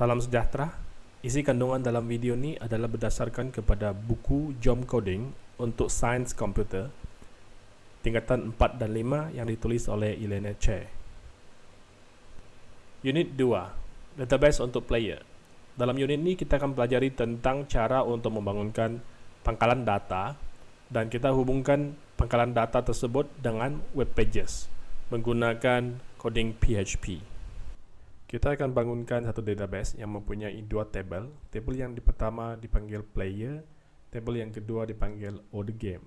Salam sejahtera. Isi kandungan dalam video ini adalah berdasarkan kepada buku Jom Coding untuk Sains Komputer tingkatan 4 dan 5 yang ditulis oleh Elena Che. Unit 2, Database untuk Player. Dalam unit ini kita akan pelajari tentang cara untuk membangunkan pangkalan data dan kita hubungkan pangkalan data tersebut dengan web pages menggunakan coding PHP. Kita akan bangunkan satu database yang mempunyai dua tabel. Tabel yang pertama dipanggil player, tabel yang kedua dipanggil order game.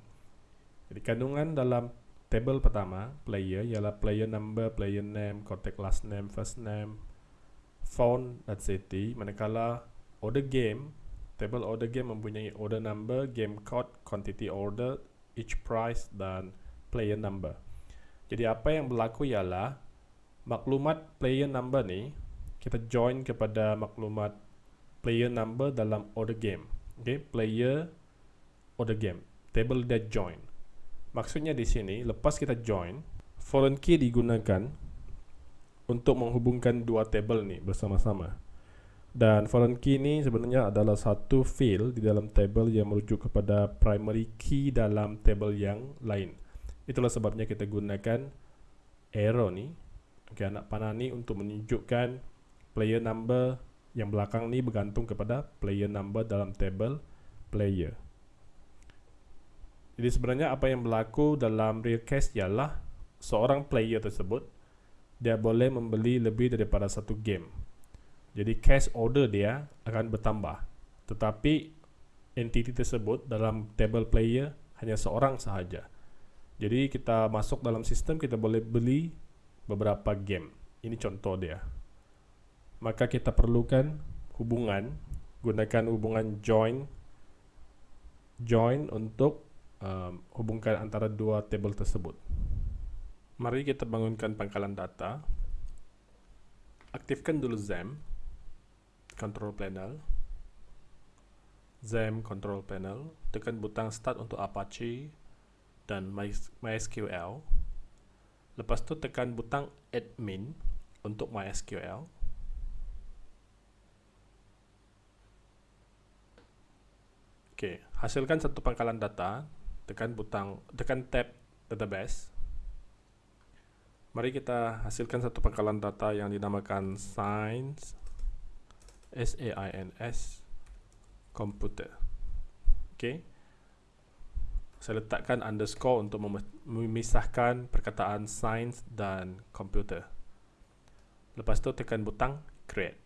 Jadi kandungan dalam tabel pertama, player, ialah player number, player name, contact last name, first name, phone, dan city. Manakala order game, tabel order game mempunyai order number, game code, quantity order, each price, dan player number. Jadi apa yang berlaku ialah maklumat player number ni kita join kepada maklumat player number dalam order game. Okay, player order game. Table that join. Maksudnya di sini lepas kita join, foreign key digunakan untuk menghubungkan dua table ni bersama-sama. Dan foreign key ni sebenarnya adalah satu field di dalam table yang merujuk kepada primary key dalam table yang lain. Itulah sebabnya kita gunakan arrow ni okay, anak panah ni untuk menunjukkan player number yang belakang ni bergantung kepada player number dalam table player. Jadi sebenarnya apa yang berlaku dalam real case ialah seorang player tersebut dia boleh membeli lebih daripada satu game. Jadi cash order dia akan bertambah. Tetapi entity tersebut dalam table player hanya seorang sahaja. Jadi kita masuk dalam sistem kita boleh beli beberapa game. Ini contoh dia. Maka kita perlukan hubungan, gunakan hubungan join join untuk um, hubungkan antara dua table tersebut. Mari kita bangunkan pangkalan data. Aktifkan dulu XAMPP control panel. XAMPP control panel, tekan butang start untuk Apache dan MySQL. Lepas tu tekan butang admin untuk MySQL. Okey, hasilkan satu pangkalan data, tekan butang tekan tab database. Mari kita hasilkan satu pangkalan data yang dinamakan science S A I N S computer. Okey saya letakkan underscore untuk memisahkan perkataan science dan computer. Lepas tu tekan butang create.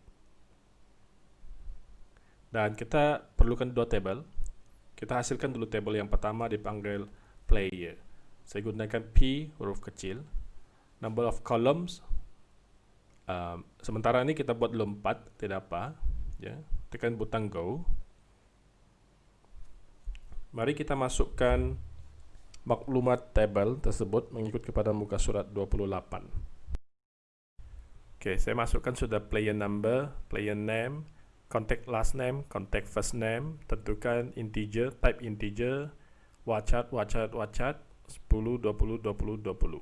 Dan kita perlukan dua table. Kita hasilkan dulu table yang pertama dipanggil player. Saya gunakan P huruf kecil. Number of columns. Um, sementara ini kita buat 4, tidak apa. Ya. Tekan butang go. Mari kita masukkan maklumat table tersebut mengikut kepada muka surat 28. Oke, saya masukkan sudah player number, player name, contact last name, contact first name, tentukan integer, type integer, wachat, wachat, wachat, 10, 20, 20, 20.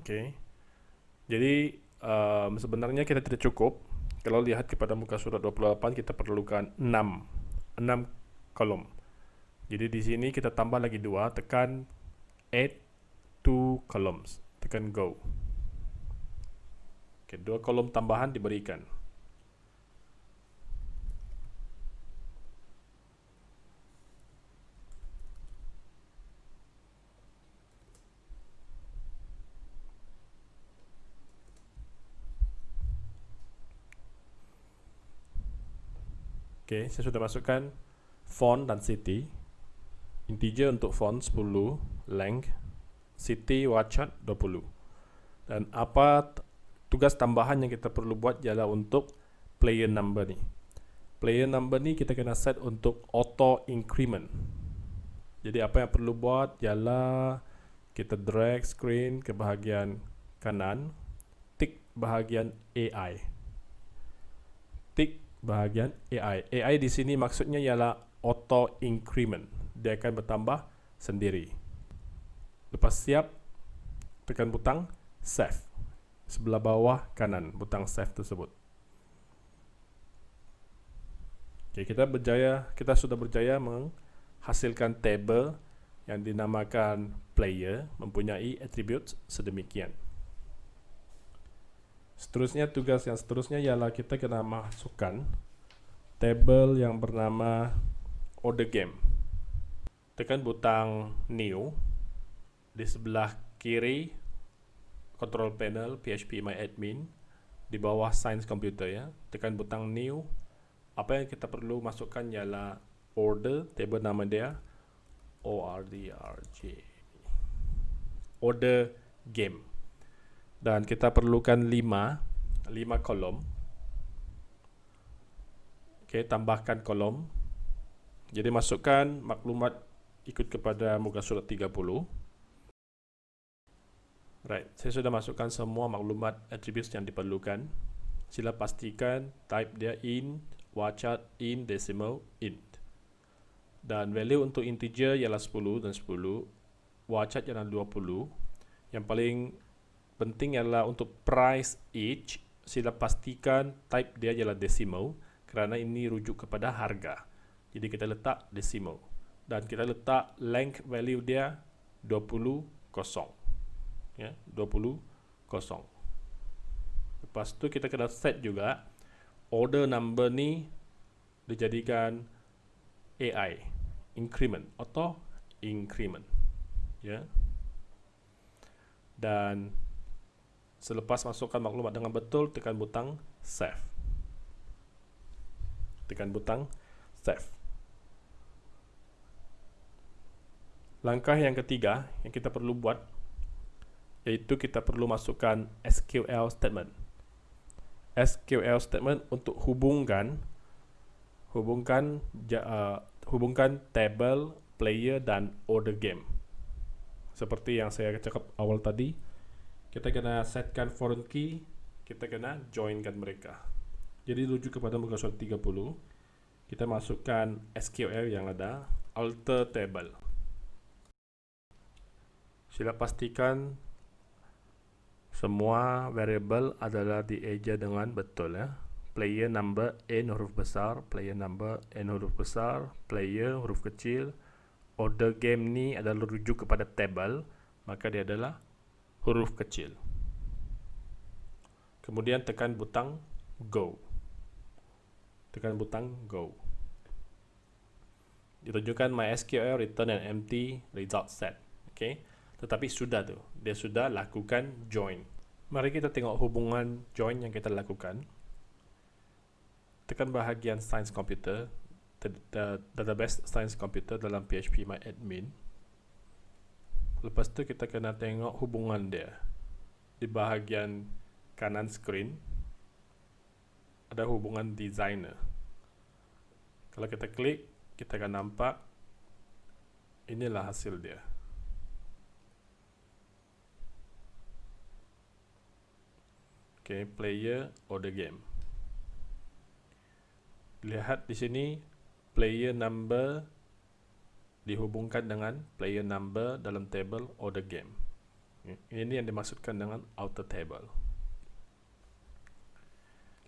Oke. Jadi um, sebenarnya kita tidak cukup. Kalau lihat kepada muka surat 28 kita perlukan 6. 6 kolom. Jadi di sini kita tambah lagi dua, tekan add two columns, tekan go. Oke, dua kolom tambahan diberikan. Oke, saya sudah masukkan font dan city integer untuk font 10 length city wachat 20 dan apa tugas tambahan yang kita perlu buat ialah untuk player number ni. Player number ni kita kena set untuk auto increment. Jadi apa yang perlu buat ialah kita drag screen ke bahagian kanan tick bahagian AI tick bahagian AI. AI di sini maksudnya ialah auto increment. Dia akan bertambah sendiri. Lepas siap, tekan butang save. Sebelah bawah kanan butang save tersebut. Okay, kita berjaya, kita sudah berjaya menghasilkan table yang dinamakan player mempunyai atribut sedemikian. Seterusnya tugas yang seterusnya ialah kita kena masukkan table yang bernama order game. Tekan butang new di sebelah kiri control panel PHP My Admin di bawah Science Computer ya. Tekan butang new. Apa yang kita perlu masukkan ialah order table nama dia O R D R J. Order game dan kita perlukan 5 5 kolom. Okey, tambahkan kolom. Jadi masukkan maklumat ikut kepada muka surat 30 right saya sudah masukkan semua maklumat attributes yang diperlukan. Sila pastikan type dia in wachart in decimal int. Dan value untuk integer ialah 10 dan 10 wachart ialah 20 yang paling penting adalah untuk price each sila pastikan type dia adalah decimal kerana ini rujuk kepada harga. Jadi kita letak decimal dan kita letak length value dia 20 kosong. Ya 20 kosong. Lepas tu kita kena set juga order number ni dijadikan AI increment atau increment. Ya. Dan Selepas masukkan maklumat dengan betul, tekan butang save. Tekan butang save. Langkah yang ketiga yang kita perlu buat iaitu kita perlu masukkan SQL statement. SQL statement untuk hubungkan hubungkan uh, hubungkan table, player dan order game. Seperti yang saya cakap awal tadi, kita kena setkan foreign key kita kena joinkan mereka. Jadi rujuk kepada muka surat 30 kita masukkan SQL yang ada alter table. Sila pastikan semua variable adalah dieja dengan betul ya. Player number n huruf besar player number n huruf besar player huruf kecil. Order game ni adalah rujuk kepada table maka dia adalah huruf kecil. Kemudian tekan butang Go. Tekan butang Go. Ditunjukkan MySQL return an empty result set. Okay. Tetapi sudah tu. Dia sudah lakukan join. Mari kita tengok hubungan join yang kita lakukan. Tekan bahagian Science Computer. Database Science Computer dalam PHP My Admin. Lepas tu kita kena tengok hubungan dia. Di bahagian kanan screen Ada hubungan designer. Kalau kita klik Kita akan nampak Inilah hasil dia. Okay, player or the game. Lihat di sini Player number dihubungkan dengan player number dalam table order game. Ini yang dimaksudkan dengan outer table.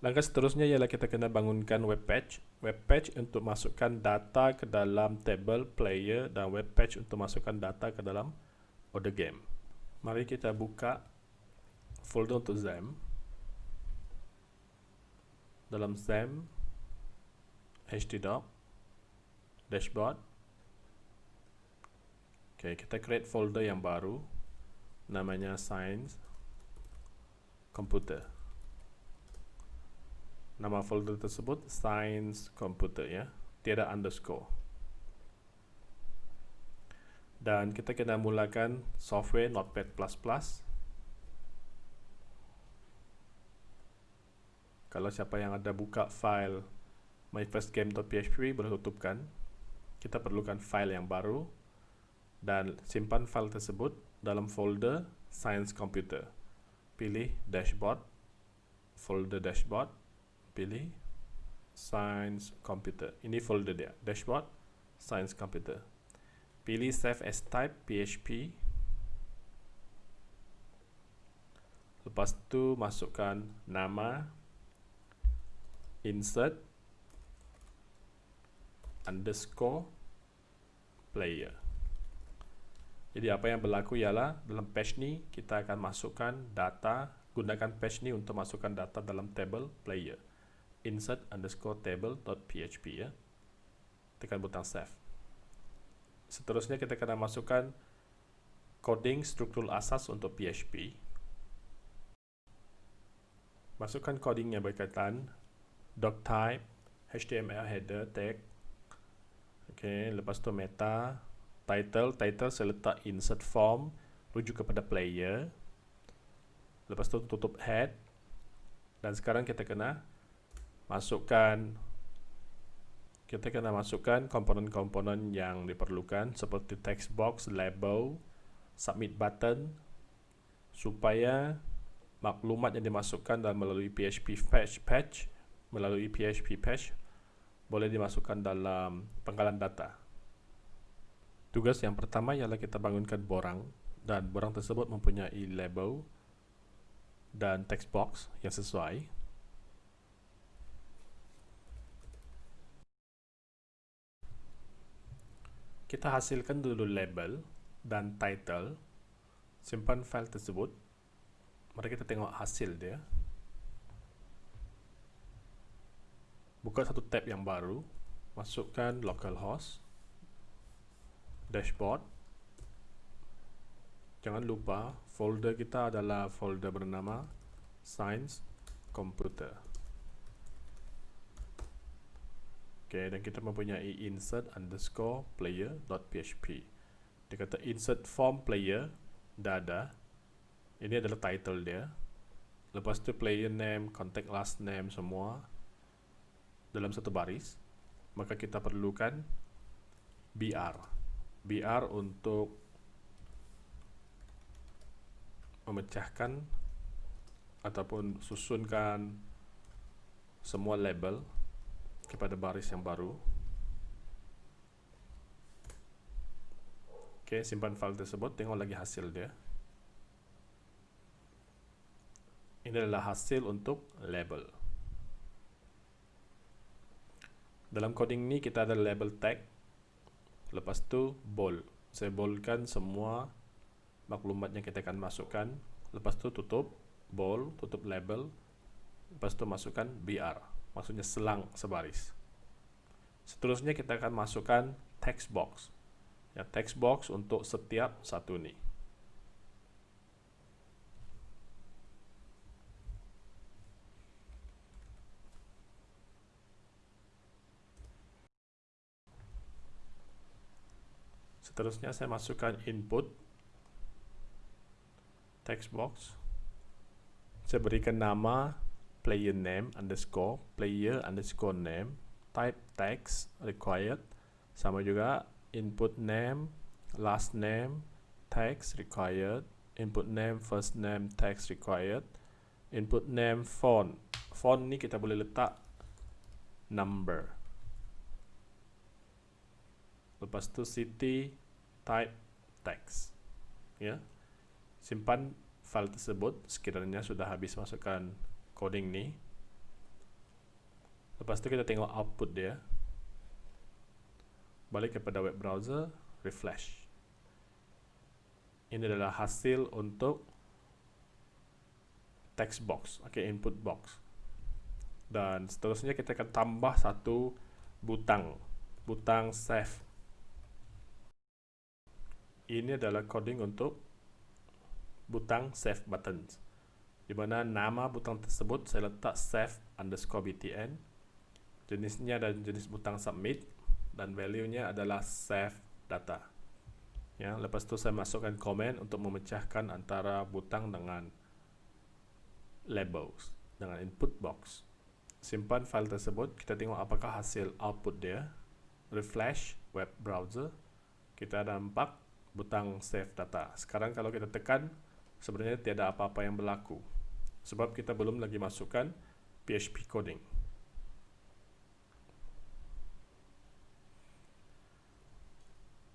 Langkah seterusnya ialah kita kena bangunkan web page. Web page untuk masukkan data ke dalam table player dan web page untuk masukkan data ke dalam order game. Mari kita buka folder untuk XAMPP. Dalam XAMPP, htdoc, dashboard, Okay, kita create folder yang baru namanya science computer. Nama folder tersebut science computer ya, tiada underscore. Dan kita kena mulakan software Notepad++. Kalau siapa yang ada buka file myfirstgame.php boleh tutupkan. Kita perlukan file yang baru dan simpan file tersebut dalam folder Science Computer. Pilih Dashboard, folder Dashboard, pilih Science Computer. Ini folder dia, Dashboard, Science Computer. Pilih Save as Type PHP. Lepas tu masukkan nama, insert, underscore player. Jadi apa yang berlaku ialah dalam page ni kita akan masukkan data, gunakan page ni untuk masukkan data dalam table player. Insert underscore table.php ya. Tekan butang save. Seterusnya kita akan masukkan coding struktur asas untuk PHP. Masukkan coding yang berkaitan doc type, HTML header tag. Okey, lepas tu meta, title title saya letak insert form rujuk kepada player lepas tu tutup head dan sekarang kita kena masukkan kita kena masukkan komponen-komponen yang diperlukan seperti text box, label, submit button supaya maklumat yang dimasukkan dalam melalui PHP patch patch melalui PHP patch boleh dimasukkan dalam penggalan data. Tugas yang pertama ialah kita bangunkan borang dan borang tersebut mempunyai label dan text box yang sesuai. Kita hasilkan dulu label dan title. Simpan file tersebut. Mari kita tengok hasil dia. Buka satu tab yang baru. Masukkan localhost dashboard. Jangan lupa folder kita adalah folder bernama science computer. Ok dan kita mempunyai insert underscore player.php dia kata insert form player dah ada ini adalah title dia. Lepas tu player name, contact last name semua dalam satu baris maka kita perlukan BR BR untuk memecahkan ataupun susunkan semua label kepada baris yang baru. Ok, simpan file tersebut tengok lagi hasil dia. Ini adalah hasil untuk label. Dalam coding ni kita ada label tag lepas tu bold saya boldkan semua maklumat yang kita akan masukkan. Lepas tu tutup bold tutup label. Lepas tu masukkan BR maksudnya selang sebaris. Seterusnya kita akan masukkan text box. Ya text box untuk setiap satu ni Seterusnya saya masukkan input text box. Saya berikan nama player name underscore player underscore name type text required sama juga input name last name text required input name first name text required input name font font ni kita boleh letak number lepas tu city type text ya. Simpan file tersebut sekiranya sudah habis masukkan coding ni. Lepas itu kita tengok output dia. Balik kepada web browser refresh. Ini adalah hasil untuk text box okay, input box. Dan seterusnya kita akan tambah satu butang. Butang save ini adalah coding untuk butang save buttons di mana nama butang tersebut saya letak save underscore btn jenisnya dan jenis butang submit dan value nya adalah save data. Ya lepas itu saya masukkan komen untuk memecahkan antara butang dengan labels dengan input box. Simpan file tersebut kita tengok apakah hasil output dia. Refresh web browser kita nampak butang save data. Sekarang kalau kita tekan, sebenarnya tiada apa-apa yang berlaku. Sebab kita belum lagi masukkan PHP coding.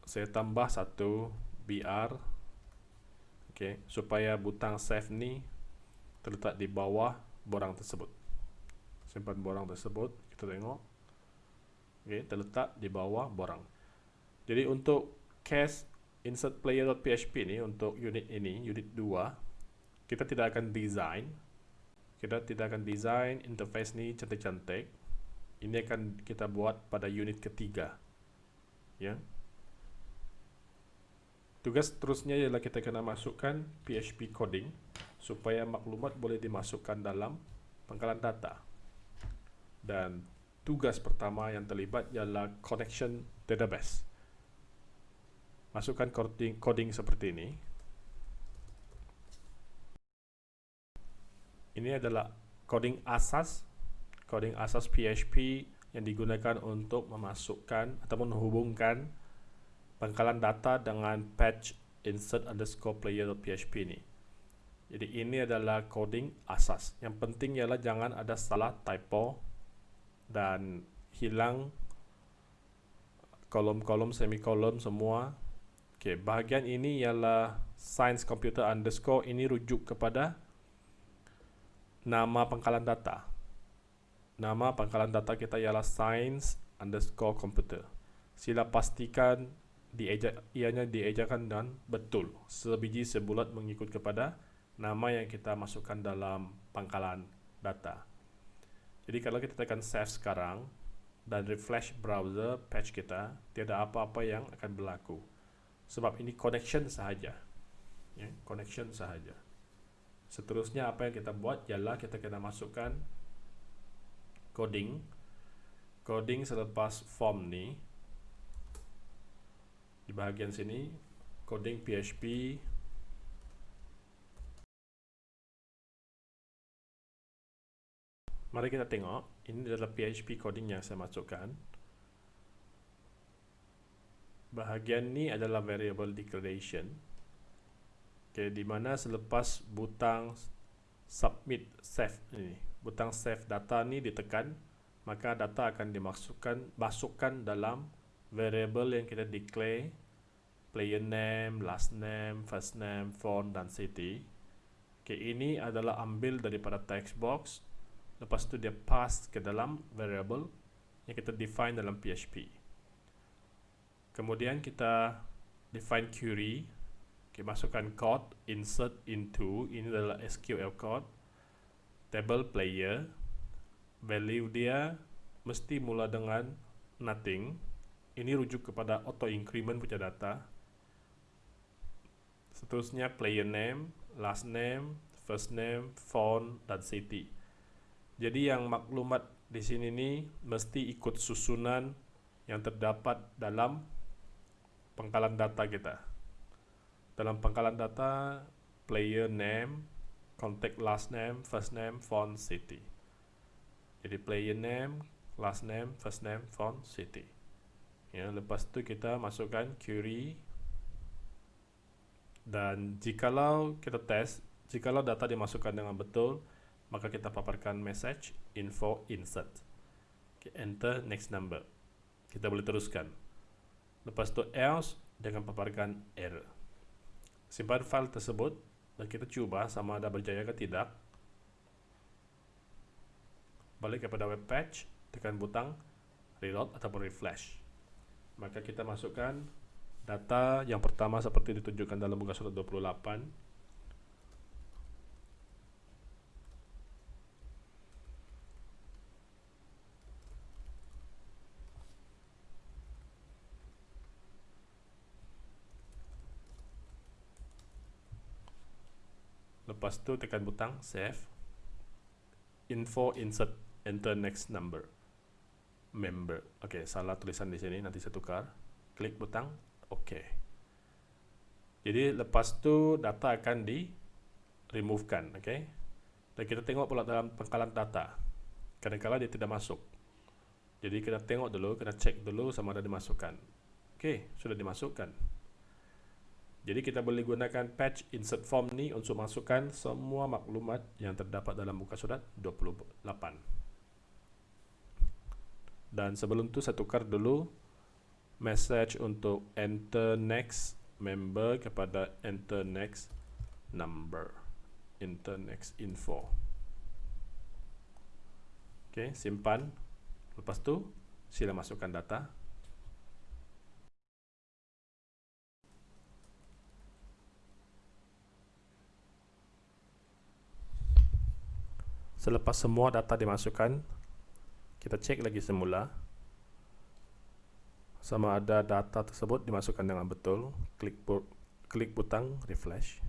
Saya tambah satu BR okay, supaya butang save ni terletak di bawah borang tersebut. Simpan borang tersebut, kita tengok. okay, terletak di bawah borang. Jadi untuk case insert player.php ini untuk unit ini, unit 2, kita tidak akan design. Kita tidak akan design interface ini cantik-cantik. Ini akan kita buat pada unit ketiga. Ya. Tugas terusnya ialah kita kena masukkan PHP coding supaya maklumat boleh dimasukkan dalam pangkalan data. Dan tugas pertama yang terlibat ialah connection database. Masukkan coding, coding seperti ini. Ini adalah coding asas, coding asas PHP yang digunakan untuk memasukkan atau menghubungkan pangkalan data dengan patch insert underscore player.php ini. Jadi ini adalah coding asas. Yang penting ialah jangan ada salah typo dan hilang kolom-kolom, semikolom semua. Okey, bahagian ini ialah science computer underscore ini rujuk kepada nama pangkalan data. Nama pangkalan data kita ialah science underscore computer. Sila pastikan dieja, ianya diejakan dan betul sebiji sebulat mengikut kepada nama yang kita masukkan dalam pangkalan data. Jadi kalau kita tekan save sekarang dan refresh browser patch kita, tiada apa-apa yang akan berlaku. Sebab ini connection sahaja. Ya, connection sahaja. Seterusnya apa yang kita buat ialah kita kena masukkan coding. Coding selepas form ni di bahagian sini coding PHP mari kita tengok ini adalah PHP coding yang saya masukkan bahagian ni adalah variable declaration okay, di mana selepas butang submit save ini butang save data ni ditekan maka data akan dimasukkan masukkan dalam variable yang kita declare player name, last name, first name, phone dan city. Okay, ini adalah ambil daripada text box. Lepas tu dia pass ke dalam variable yang kita define dalam PHP. Kemudian kita define query. Okay, masukkan code insert into ini adalah SQL code table player value dia mesti mula dengan nothing ini rujuk kepada auto increment punya data Seterusnya player name, last name, first name, phone dan city. Jadi yang maklumat di sini ni mesti ikut susunan yang terdapat dalam pangkalan data kita. Dalam pangkalan data player name, contact last name, first name, phone, city. Jadi player name, last name, first name, phone, city. Ya, lepas tu kita masukkan query dan jikalau kita tes jikalau data dimasukkan dengan betul maka kita paparkan message info insert okay, enter next number kita boleh teruskan lepas tu else dengan paparkan error simpan file tersebut dan kita cuba sama ada berjaya ke tidak. Balik kepada web page tekan butang reload ataupun refresh. Maka kita masukkan data yang pertama seperti ditunjukkan dalam muka surat 28 lepas tu tekan butang save info insert enter next number member ok salah tulisan di sini nanti saya tukar klik butang Okey. Jadi lepas tu data akan di removekan, okey. Dan kita tengok pula dalam pangkalan data. Kadang-kadang dia tidak masuk. Jadi kita tengok dulu, kita cek dulu sama ada dimasukkan. Okey, sudah dimasukkan. Jadi kita boleh gunakan patch insert form ni untuk masukkan semua maklumat yang terdapat dalam muka surat 28. Dan sebelum tu saya tukar dulu message untuk enter next member kepada enter next number enter next info ok simpan lepas tu Sila masukkan data. Selepas semua data dimasukkan, kita cek lagi semula sama ada data tersebut dimasukkan dengan betul. Klik klik butang refresh.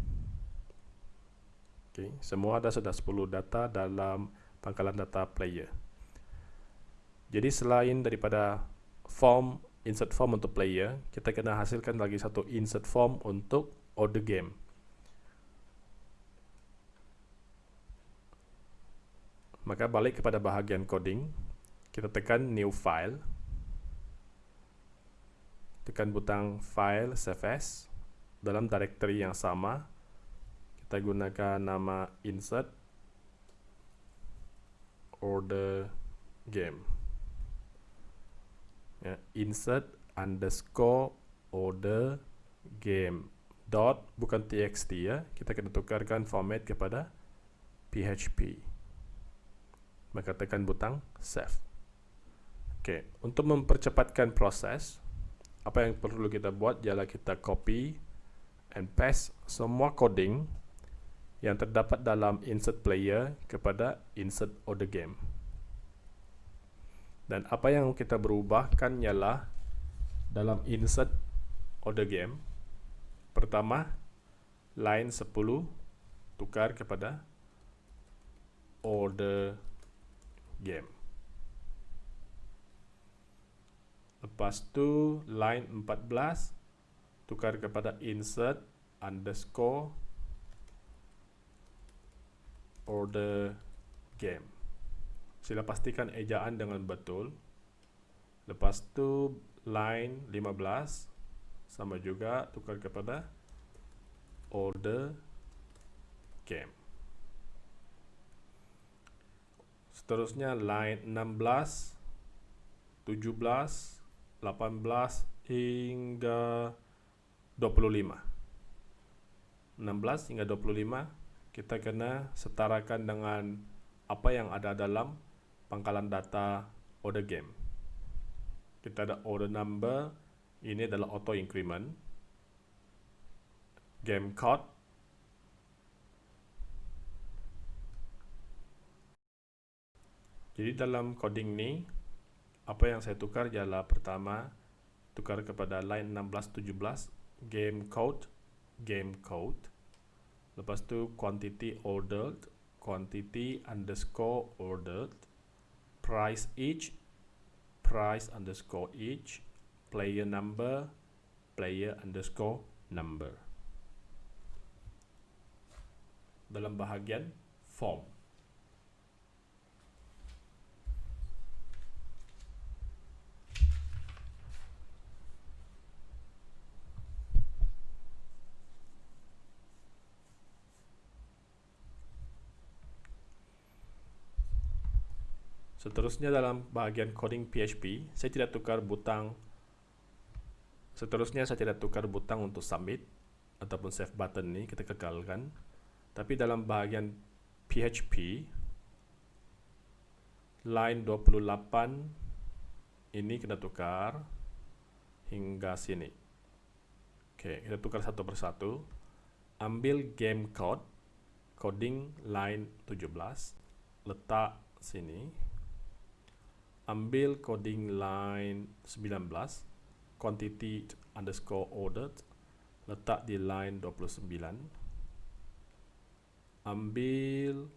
Okay, semua ada sudah 10 data dalam pangkalan data player. Jadi selain daripada form insert form untuk player, kita kena hasilkan lagi satu insert form untuk order game. Maka balik kepada bahagian coding, kita tekan new file. Tekan butang file save as dalam directory yang sama. Kita gunakan nama insert order game. Ya, insert underscore order game dot bukan txt ya kita kena tukarkan format kepada php maka tekan butang save. Oke, untuk mempercepatkan proses, apa yang perlu kita buat ialah kita copy and paste semua coding yang terdapat dalam insert player kepada insert order game. Dan apa yang kita berubahkan ialah dalam insert order game, pertama line 10 tukar kepada order game. Lepas tu line 14 tukar kepada insert underscore order game. Sila pastikan ejaan dengan betul. Lepas tu line 15 sama juga tukar kepada order game. Seterusnya line 16, 17, 18 hingga 25. 16 hingga 25 kita kena setarakan dengan apa yang ada dalam pangkalan data order game. Kita ada order number, ini adalah auto increment. Game code Jadi dalam coding ni apa yang saya tukar ialah pertama tukar kepada line 16 17 game code game code. Lepas tu quantity ordered quantity underscore ordered price each price underscore each player number player underscore number. Dalam bahagian form Seterusnya dalam bahagian coding PHP, saya tidak tukar butang Seterusnya saya tidak tukar butang untuk submit ataupun save button ni kita kekalkan. Tapi dalam bahagian PHP line 28 ini kita tukar hingga sini. Oke, kita tukar satu persatu. Ambil game code coding line 17 letak sini ambil coding line 19 quantity underscore ordered letak di line 29 ambil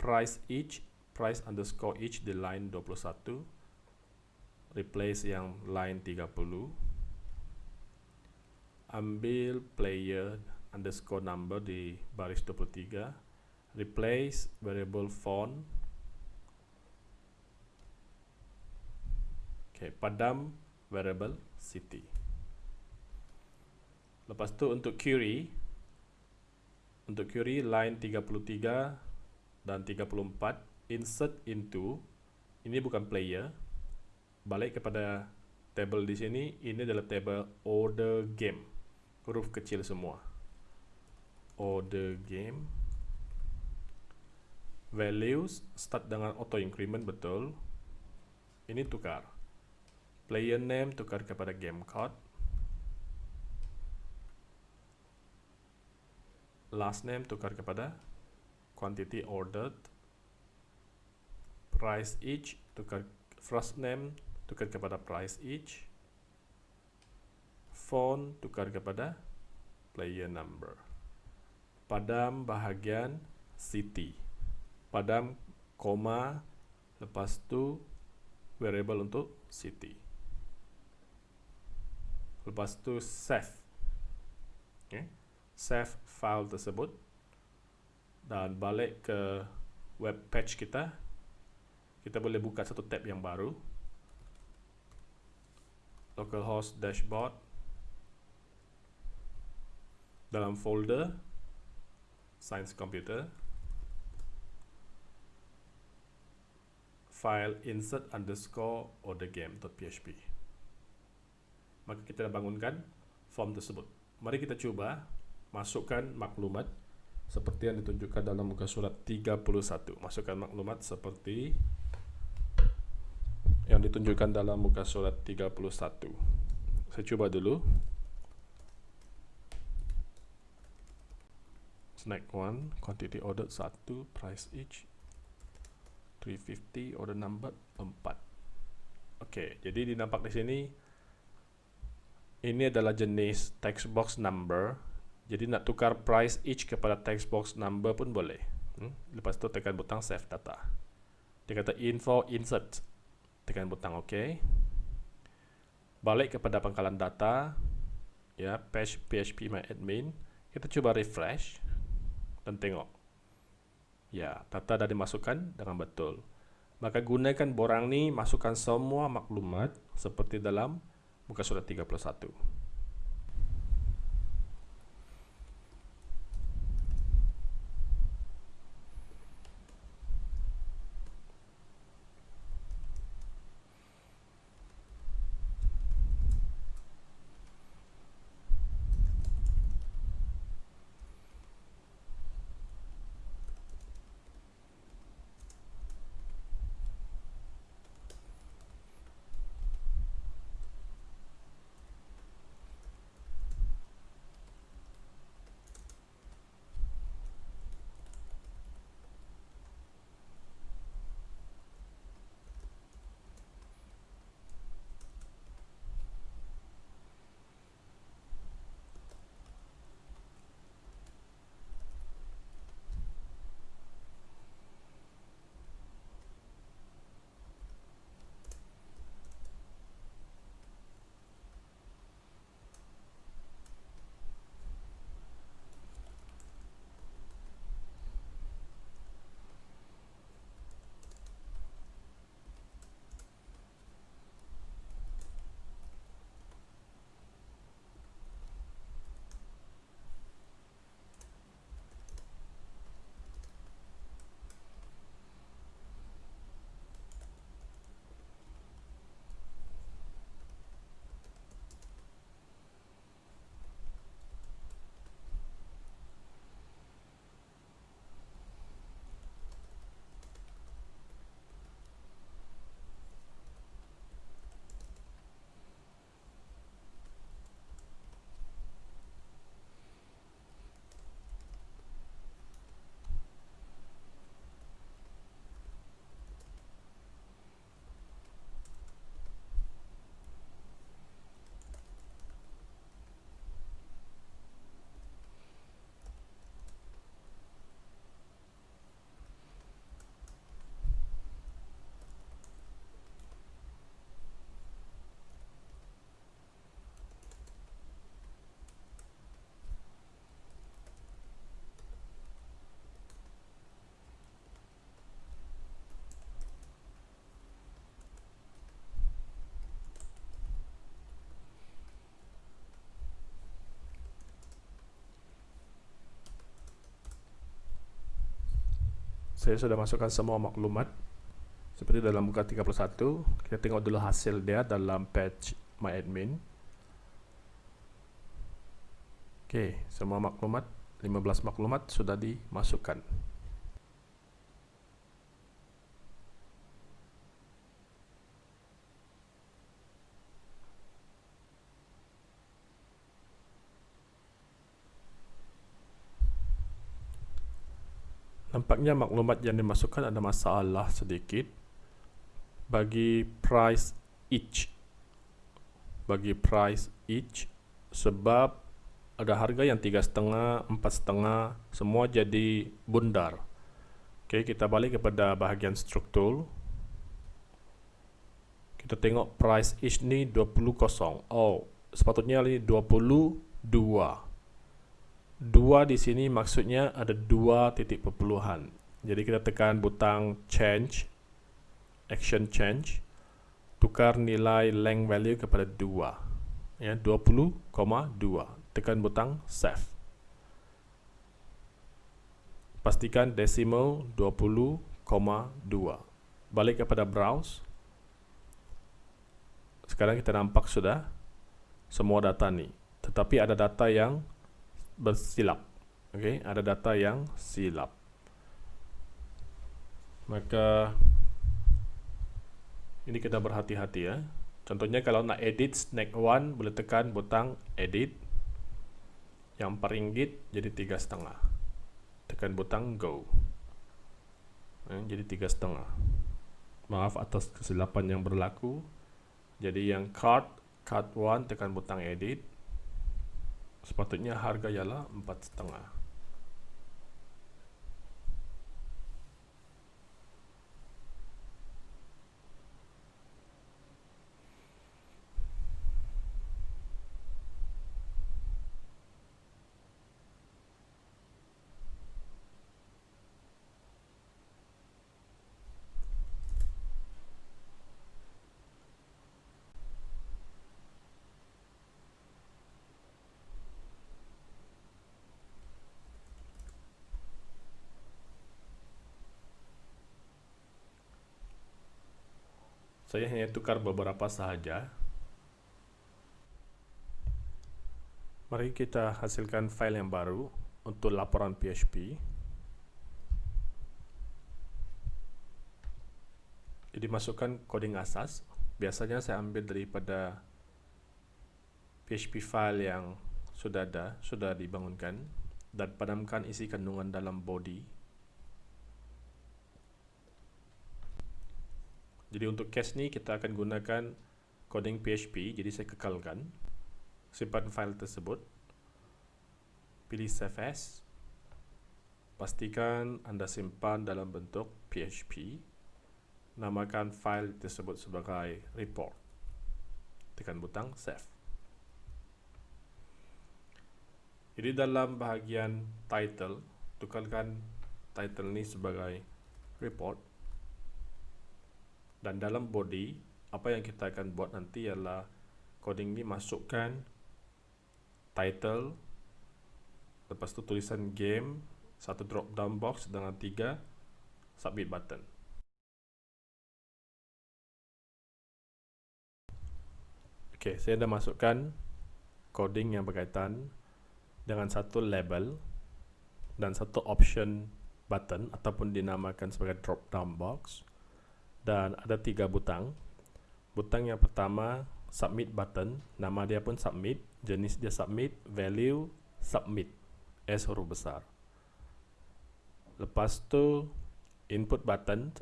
price each price underscore each di line 21 replace yang line 30 ambil player underscore number di baris 23 replace variable font Okay, padam variable city. Lepas tu untuk query, untuk query line 33 dan 34, insert into, ini bukan player, balik kepada table di sini, ini adalah table order game, huruf kecil semua. Order game, values start dengan auto increment betul, Ini tukar. Player name tukar kepada game code. Last name tukar kepada quantity ordered. Price each tukar first name tukar kepada price each. Phone tukar kepada player number. Padam bahagian city. Padam koma lepas tu variable untuk city. Lepas tu save. Okay. Save file tersebut dan balik ke web page kita. Kita boleh buka satu tab yang baru. Localhost dashboard. Dalam folder science computer file insert underscore order game.php maka kita bangunkan form tersebut. Mari kita coba masukkan maklumat seperti yang ditunjukkan dalam muka surat 31 masukkan maklumat seperti yang ditunjukkan dalam muka surat 31 saya coba dulu. Snack 1 quantity ordered 1 price each 350 order number 4 Okey, jadi dinampak di sini ini adalah jenis text box number. Jadi nak tukar price each kepada text box number pun boleh. Hmm? lepas tu tekan butang save data. Dia kata info insert. Tekan butang ok. Balik kepada pangkalan data. Ya page php my admin. Kita cuba refresh dan tengok. Ya, data dah dimasukkan dengan betul. Maka gunakan borang ni masukkan semua maklumat seperti dalam muka surat 31. Saya sudah masukkan semua maklumat. Seperti dalam muka 31 kita tengok dulu hasil dia dalam page my admin. Ok semua maklumat 15 maklumat sudah dimasukkan Nampaknya maklumat yang dimasukkan ada masalah sedikit bagi price each. Bagi price each sebab ada harga yang tiga setengah, empat setengah, semua jadi bundar. Oke, kita balik kepada bahagian struktur. Kita tengok price each ni 20 kosong. Oh, sepatutnya ini 22. Dua di sini maksudnya ada dua titik perpuluhan. Jadi kita tekan butang change, action change, tukar nilai length value kepada 2. Ya, 20,2 tekan butang save. Pastikan decimal 20,2. Balik kepada browse. Sekarang kita nampak sudah semua data ni. Tetapi ada data yang bersilap. Okay, ada data yang silap. Maka ini kita berhati-hati ya. Contohnya kalau nak edit snack one boleh tekan butang edit yang per ringgit jadi tiga setengah tekan butang go eh, jadi tiga setengah maaf atas kesilapan yang berlaku jadi yang card card one tekan butang edit sepatutnya harga ialah empat setengah saya hanya tukar beberapa sahaja mari kita hasilkan file yang baru untuk laporan PHP jadi masukkan coding asas. Biasanya saya ambil daripada PHP file yang sudah ada, sudah dibangunkan dan padamkan isi kandungan dalam body Jadi untuk case ni kita akan gunakan coding PHP. Jadi saya kekalkan simpan file tersebut. Pilih save as. Pastikan anda simpan dalam bentuk PHP. Namakan file tersebut sebagai report. Tekan butang save. Jadi dalam bahagian title, tukarkan title ni sebagai report dan dalam body apa yang kita akan buat nanti ialah coding ni masukkan title lepas tu tulisan game satu drop down box dengan tiga submit button. Ok saya dah masukkan coding yang berkaitan dengan satu label dan satu option button ataupun dinamakan sebagai drop down box dan ada tiga butang. Butang yang pertama submit button. Nama dia pun submit jenis dia submit value submit. S huruf besar. Lepas tu input button.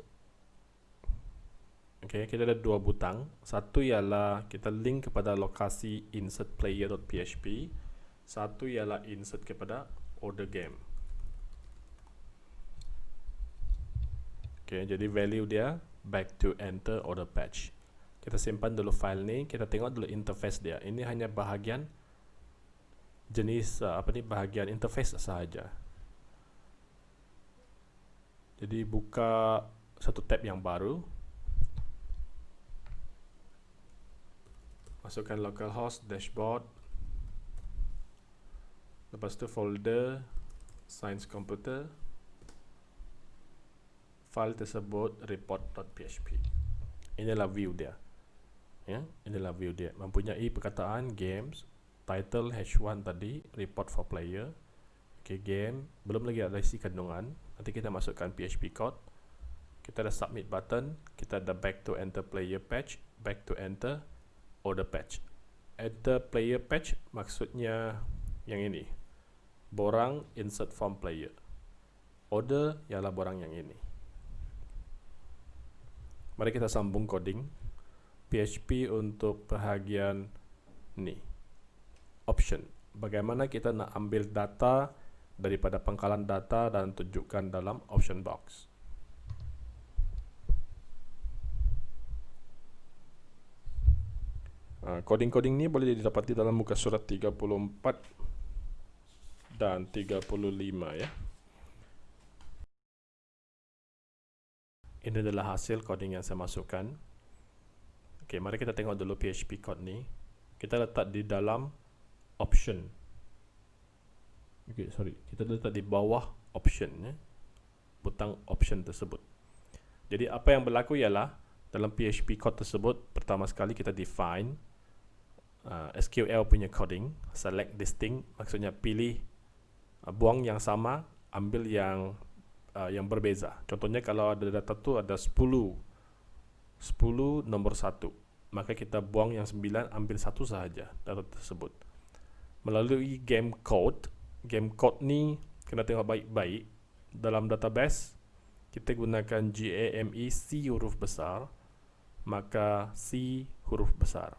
Ok kita ada dua butang. Satu ialah kita link kepada lokasi insert player.php satu ialah insert kepada order game. Ok jadi value dia back to enter order patch. Kita simpan dulu file ni, kita tengok dulu interface dia. Ini hanya bahagian jenis uh, apa ni bahagian interface sahaja. Jadi buka satu tab yang baru. Masukkan localhost dashboard. Lepas tu folder science computer file tersebut report.php inilah view dia. Ya inilah view dia. Mempunyai perkataan games title h1 tadi report for player. Okay, game. Belum lagi ada isi kandungan. Nanti kita masukkan php code. Kita ada submit button. Kita ada back to enter player patch. Back to enter order patch. Enter player patch maksudnya yang ini. Borang insert form player. Order ialah barang yang ini. Mari kita sambung coding PHP untuk bahagian ni option. Bagaimana kita nak ambil data daripada pangkalan data dan tunjukkan dalam option box. Coding-coding ni boleh didapati dalam muka surat 34 dan 35 ya. Ini adalah hasil coding yang saya masukkan. Okey, mari kita tengok dulu PHP code ni. Kita letak di dalam option. Okey, sorry. Kita letak di bawah option ya. Butang option tersebut. Jadi apa yang berlaku ialah dalam PHP code tersebut pertama sekali kita define uh, SQL punya coding, select distinct maksudnya pilih uh, buang yang sama, ambil yang uh, yang berbeza. Contohnya kalau ada data tu ada 10 10 nombor 1, maka kita buang yang 9 ambil satu sahaja data tersebut. Melalui game code, game code ni kena tengok baik-baik dalam database kita gunakan GAME C huruf besar maka C huruf besar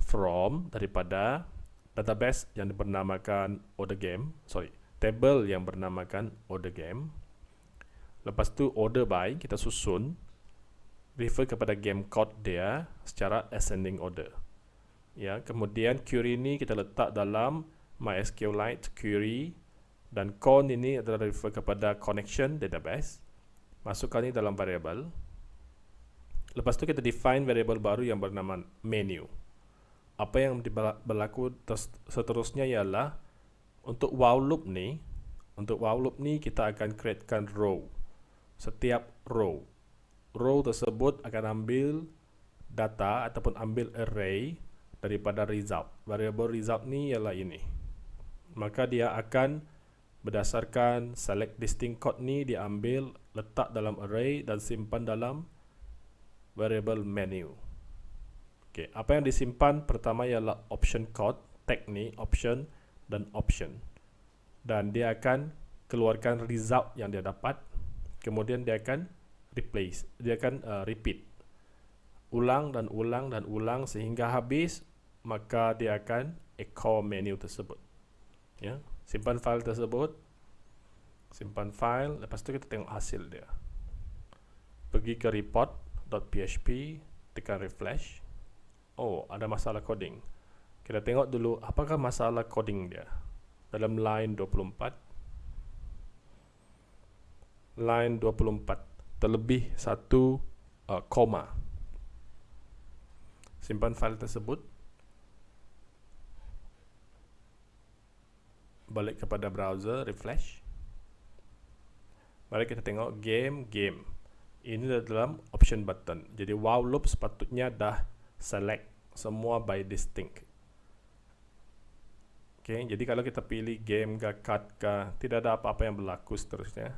from daripada database yang bernamakan order game sorry table yang bernamakan order game Lepas tu order by kita susun refer kepada game code dia secara ascending order. Ya, kemudian query ini kita letak dalam MySQLite query dan con ini adalah refer kepada connection database. Masukkan ini dalam variable. Lepas tu kita define variable baru yang bernama menu. Apa yang berlaku seterusnya ialah untuk while loop ni, untuk while loop ni kita akan createkan row setiap row. Row tersebut akan ambil data ataupun ambil array daripada result. Variable result ni ialah ini. Maka dia akan berdasarkan select distinct code ni diambil letak dalam array dan simpan dalam variable menu. Okay, apa yang disimpan pertama ialah option code, tag ni option dan option. Dan dia akan keluarkan result yang dia dapat kemudian dia akan replace dia akan uh, repeat. Ulang dan ulang dan ulang sehingga habis maka dia akan echo menu tersebut. Ya simpan file tersebut. Simpan file lepas tu kita tengok hasil dia. Pergi ke report.php tekan refresh. Oh ada masalah coding. Kita tengok dulu apakah masalah coding dia. Dalam line 24 line 24 terlebih satu uh, koma. Simpan file tersebut. Balik kepada browser refresh. Mari kita tengok game game. Ini dalam option button. Jadi wow loop sepatutnya dah select semua by distinct. Okay, jadi kalau kita pilih game ke card ke tidak ada apa-apa yang berlaku seterusnya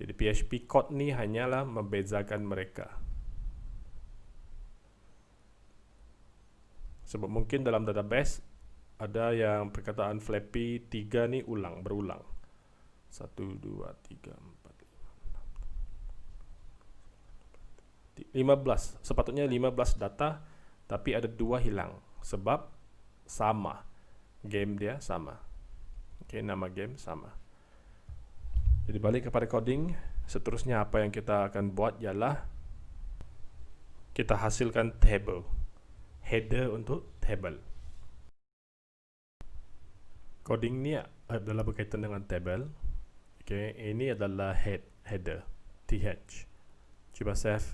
jadi PHP code ni hanyalah membezakan mereka. Sebab mungkin dalam database ada yang perkataan flappy 3 ni ulang, berulang. 1, 2, 3, 4, 5. 15. Sepatutnya 15 data tapi ada dua hilang. Sebab sama. Game dia sama. Okay, nama game sama. Jadi balik kepada coding, seterusnya apa yang kita akan buat ialah kita hasilkan table. Header untuk table. Coding ni adalah berkaitan dengan table. Okay, ini adalah head header th. Cuba save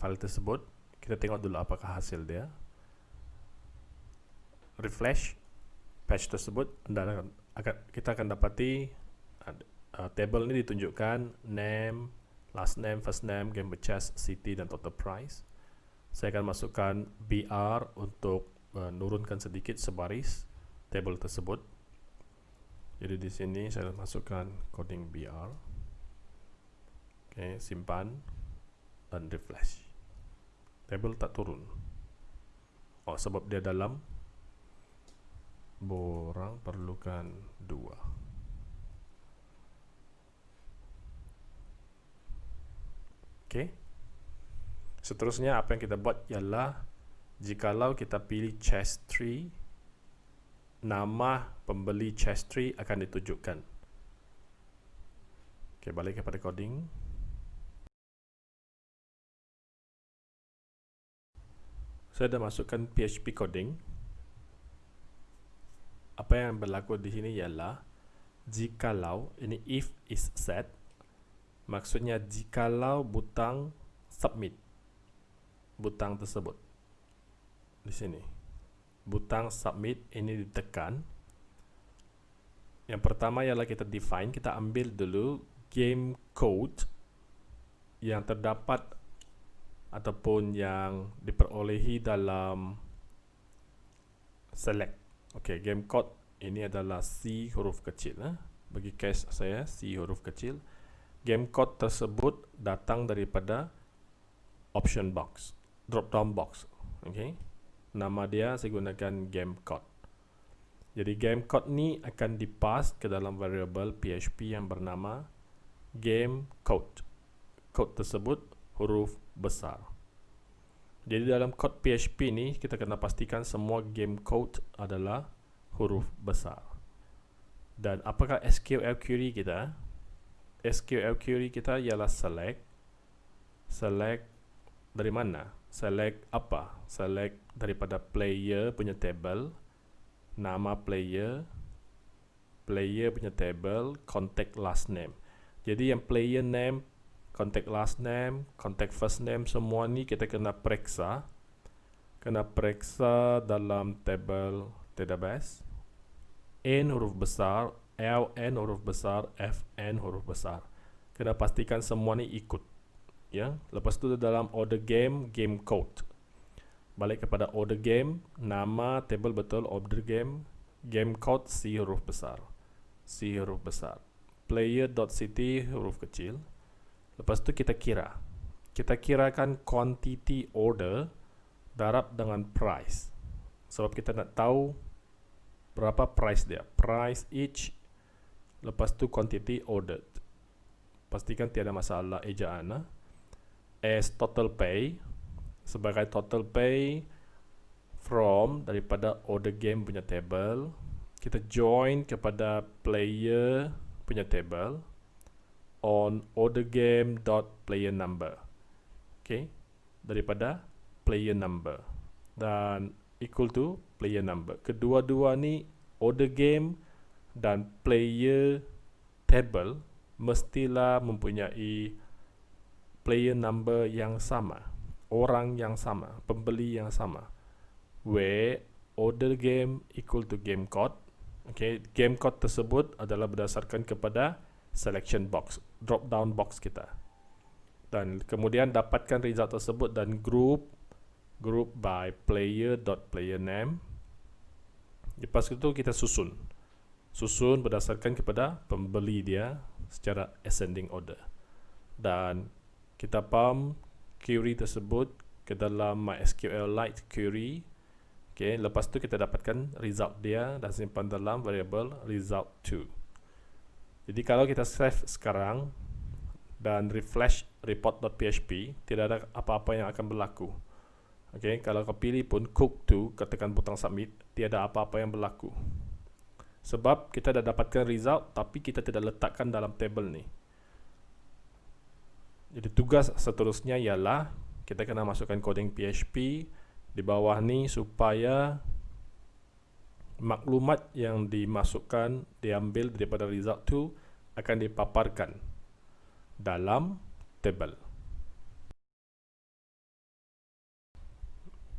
file tersebut. Kita tengok dulu apakah hasil dia. Refresh page tersebut dan kita akan dapati uh, table ini ditunjukkan name, last name, first name, game chess, city dan total price. Saya akan masukkan BR untuk menurunkan uh, sedikit sebaris table tersebut. Jadi di sini saya masukkan coding BR. Oke, okay, simpan dan refresh. Table tak turun. Oh, sebab dia dalam borang perlukan dua. Okey. Seterusnya apa yang kita buat ialah jikalau kita pilih chest tree nama pembeli chest tree akan ditunjukkan. Okey, balik kepada coding. Saya dah masukkan PHP coding. Apa yang berlaku di sini ialah jikalau ini if is set maksudnya jikalau butang submit butang tersebut. Di sini. Butang submit ini ditekan. Yang pertama ialah kita define kita ambil dulu game code yang terdapat ataupun yang diperolehi dalam select. Ok game code ini adalah C huruf kecil eh? bagi case saya C huruf kecil game code tersebut datang daripada option box drop down box. Ok nama dia saya gunakan game code. Jadi game code ni akan dipass ke dalam variable PHP yang bernama game code. Code tersebut huruf besar. Jadi dalam code PHP ni kita kena pastikan semua game code adalah huruf besar. Dan apakah SQL query kita SQL query kita ialah select. Select dari mana? Select apa? Select daripada player punya table nama player player punya table contact last name. Jadi yang player name contact last name contact first name semua ni kita kena periksa. Kena periksa dalam table database. N huruf besar L N huruf besar F N huruf besar. Kena pastikan semua ikut ya. Lepas tu dalam order game game code. Balik kepada order game nama table betul order game game code C huruf besar. C huruf besar. Player.ct huruf kecil. Lepas tu kita kira. Kita kirakan quantity order darab dengan price. Sebab kita nak tahu berapa price dia. Price each lepas tu quantity ordered. Pastikan tiada masalah ejaan ha? as total pay sebagai total pay from daripada order game punya table kita join kepada player punya table on order game dot player number. Okay? Daripada player number. Dan equal to player number. Kedua-dua ni order game dan player table mestilah mempunyai player number yang sama orang yang sama pembeli yang sama. Where order game equal to game code okay game code tersebut adalah berdasarkan kepada selection box drop down box kita. Dan kemudian dapatkan result tersebut dan group group by player dot player name. Lepas itu kita susun susun berdasarkan kepada pembeli dia secara ascending order. Dan kita pump query tersebut ke dalam MySQL Lite query. Okay, lepas tu kita dapatkan result dia dan simpan dalam variable result2 jadi kalau kita save sekarang dan refresh report.php tidak ada apa-apa yang akan berlaku. Okay, kalau kau pilih pun cook2 ketekan butang submit tiada apa-apa yang berlaku sebab kita dah dapatkan result tapi kita tidak letakkan dalam table ni jadi tugas seterusnya ialah kita kena masukkan coding PHP di bawah ni supaya maklumat yang dimasukkan diambil daripada result tu akan dipaparkan dalam table.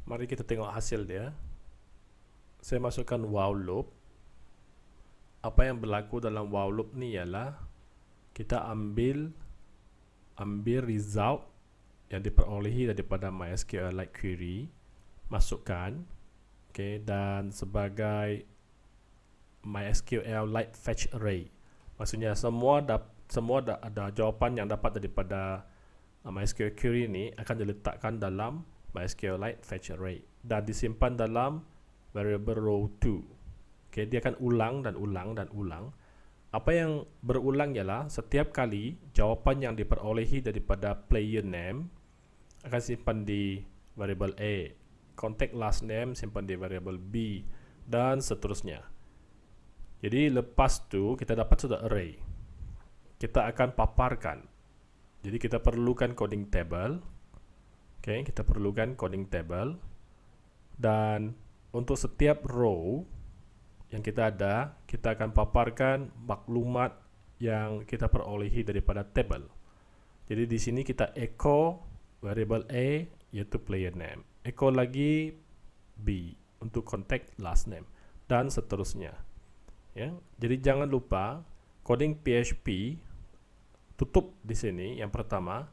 Mari kita tengok hasil dia. Saya masukkan while loop. Apa yang berlaku dalam while loop ni ialah kita ambil ambil result yang diperolehi daripada MySQLite query masukkan okay, dan sebagai MySQLite fetch array. Maksudnya semua da semua da ada jawapan yang dapat daripada uh, MySQL query ini akan diletakkan dalam MySQLite fetch array dan disimpan dalam variable row 2 okay, dia akan ulang dan ulang dan ulang apa yang berulang ialah setiap kali jawapan yang diperolehi daripada player name akan simpan di variable A, contact last name simpan di variable B dan seterusnya. Jadi lepas tu kita dapat sudah array. Kita akan paparkan. Jadi kita perlukan coding table. Okay, kita perlukan coding table. Dan untuk setiap row yang kita ada, kita akan paparkan maklumat yang kita perolehi daripada table. Jadi di sini kita echo variable A yaitu player name. Echo lagi B untuk contact last name dan seterusnya ya. Jadi jangan lupa coding PHP tutup di sini yang pertama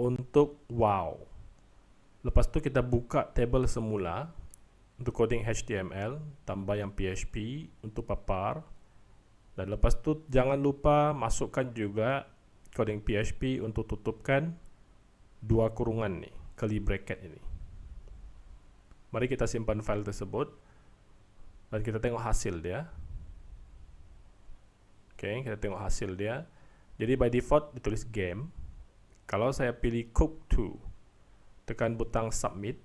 untuk wow. Lepas itu kita buka table semula untuk coding HTML, tambah yang PHP untuk papar. Dan lepas itu jangan lupa masukkan juga coding PHP untuk tutupkan dua kurungan nih, curly bracket ini. Mari kita simpan file tersebut dan kita tengok hasil dia. Oke, okay, kita tengok hasil dia. Jadi by default ditulis game. Kalau saya pilih cook to, tekan butang submit,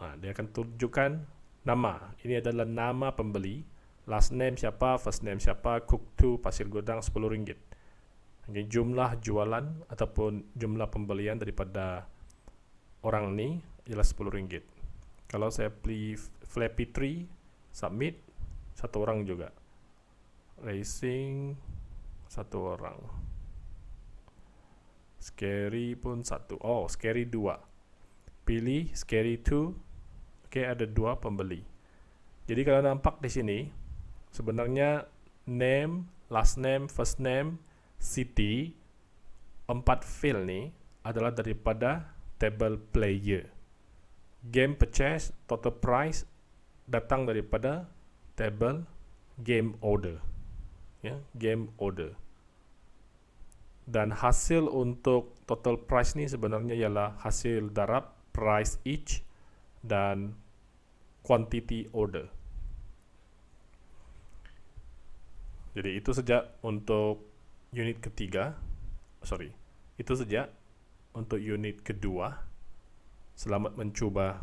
nah, dia akan tunjukkan nama. Ini adalah nama pembeli. Last name siapa, first name siapa, cook to, pasir gudang 10 ringgit. Jadi jumlah jualan ataupun jumlah pembelian daripada orang ni ialah 10 ringgit. Kalau saya pilih Flappy Tree, submit, satu orang juga racing satu orang scary pun satu oh scary dua pilih scary two oke ada dua pembeli. Jadi kalau nampak di sini sebenarnya name last name first name city empat field ni adalah daripada table player. Game purchase total price datang daripada table game order. Ya, game order. Dan hasil untuk total price ni sebenarnya ialah hasil darab price each dan quantity order. Jadi itu saja untuk unit ketiga. Sorry, itu saja untuk unit kedua. Selamat mencuba